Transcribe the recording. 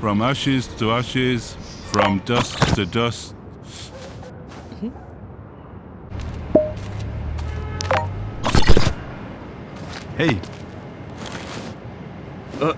From ashes to ashes, from dust to dust. Hey. Uh.